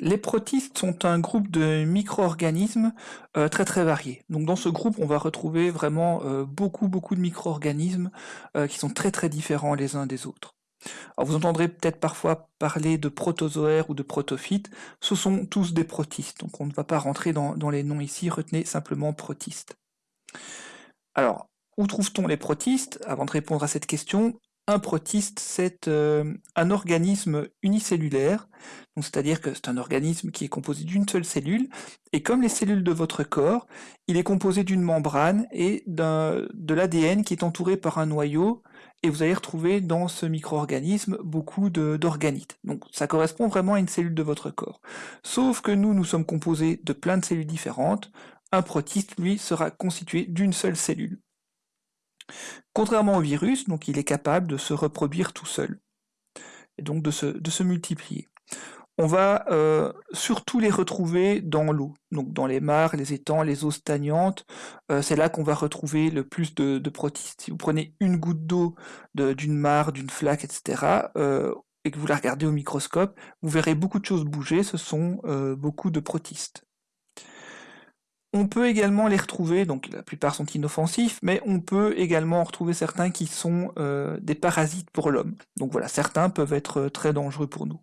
Les protistes sont un groupe de micro-organismes euh, très très variés. Donc dans ce groupe, on va retrouver vraiment euh, beaucoup beaucoup de micro-organismes euh, qui sont très très différents les uns des autres. Alors vous entendrez peut-être parfois parler de protozoaires ou de protophytes, ce sont tous des protistes, donc on ne va pas rentrer dans, dans les noms ici, retenez simplement protistes. Alors, où trouve-t-on les protistes? Avant de répondre à cette question, un protiste, c'est euh, un organisme unicellulaire, c'est-à-dire que c'est un organisme qui est composé d'une seule cellule, et comme les cellules de votre corps, il est composé d'une membrane et de l'ADN qui est entouré par un noyau, et vous allez retrouver dans ce micro-organisme beaucoup d'organites. Donc ça correspond vraiment à une cellule de votre corps. Sauf que nous, nous sommes composés de plein de cellules différentes, un protiste, lui, sera constitué d'une seule cellule. Contrairement au virus, donc il est capable de se reproduire tout seul, et donc de se, multiplier. On va euh, surtout les retrouver dans l'eau, donc dans les mares, les étangs, les eaux stagnantes, euh, c'est là qu'on va retrouver le plus de, protistes. Si vous prenez une goutte d'eau d'une mare, d'une flaque, etc., euh, et que vous la regardez au microscope, vous verrez beaucoup de choses bouger, ce sont beaucoup de protistes. On peut également les retrouver, donc la plupart sont inoffensifs, mais on peut également retrouver certains qui sont euh, des parasites pour l'homme. Donc voilà, certains peuvent être euh, très dangereux pour nous.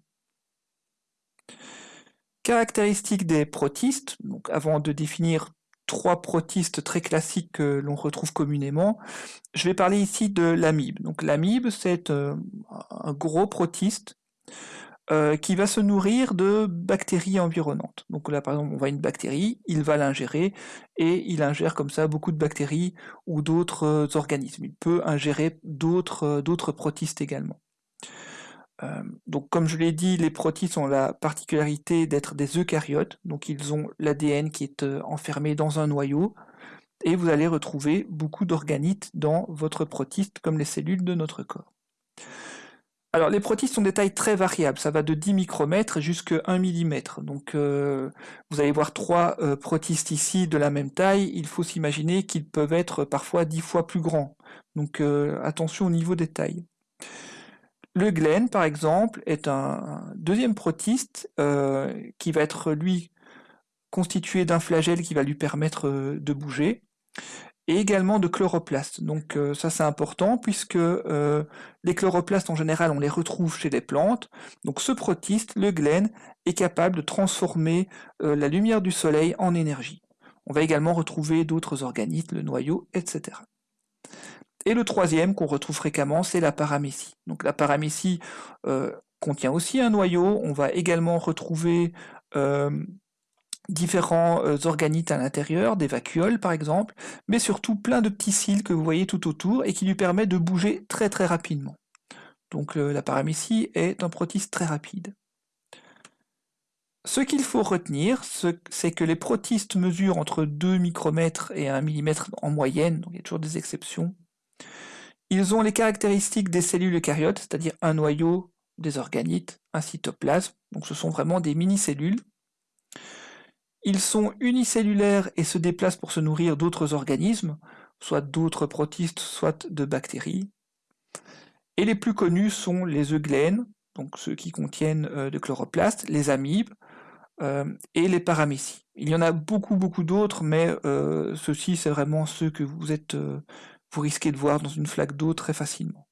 Caractéristiques des protistes, avant de définir trois protistes très classiques que l'on retrouve communément, je vais parler ici de l'amibe. Donc l'amibe, c'est euh, un gros protiste euh, qui va se nourrir de bactéries environnantes. Donc là, par exemple, on voit une bactérie, il va l'ingérer, et il ingère comme ça beaucoup de bactéries ou d'autres euh, organismes. Il peut ingérer d'autres euh, protistes également. donc comme je l'ai dit, les protistes ont la particularité d'être des eucaryotes, donc ils ont l'ADN qui est enfermé dans un noyau, et vous allez retrouver beaucoup d'organites dans votre protiste, comme les cellules de notre corps. Alors les protistes sont des tailles très variables, ça va de 10 micromètres jusqu'à 1 mm. Donc euh, vous allez voir trois euh, protistes ici de la même taille, il faut s'imaginer qu'ils peuvent être parfois 10 fois plus grands. Donc euh, attention au niveau des tailles. Le glen, par exemple, est un, deuxième protiste qui va être lui constitué d'un flagelle qui va lui permettre de bouger et également de chloroplastes. Donc euh, ça c'est important puisque euh, les chloroplastes en général on les retrouve chez les plantes. Donc ce protiste, le glen, est capable de transformer euh, la lumière du soleil en énergie. On va également retrouver d'autres organismes, le noyau, etc. Et le troisième qu'on retrouve fréquemment, c'est la paramécie. Donc la paramécie contient aussi un noyau. On va également retrouver différents euh, organites à l'intérieur, des vacuoles par exemple, mais surtout plein de petits cils que vous voyez tout autour et qui lui permettent de bouger très très rapidement. Donc la paramécie est un protiste très rapide. Ce qu'il faut retenir, c'est que les protistes mesurent entre 2 micromètres et 1 mm en moyenne, donc il y a toujours des exceptions. Ils ont les caractéristiques des cellules eucaryotes, c'est-à-dire un noyau, des organites, un cytoplasme, donc ce sont vraiment des mini-cellules. Ils sont unicellulaires et se déplacent pour se nourrir d'autres organismes, soit d'autres protistes, soit de bactéries. Et les plus connus sont les eugènes, donc ceux qui contiennent euh, de chloroplastes, les amibes euh, et les paramécies. Il y en a beaucoup beaucoup d'autres, mais euh, ceux-ci c'est vraiment ceux que vous êtes, vous risquez de voir dans une flaque d'eau très facilement.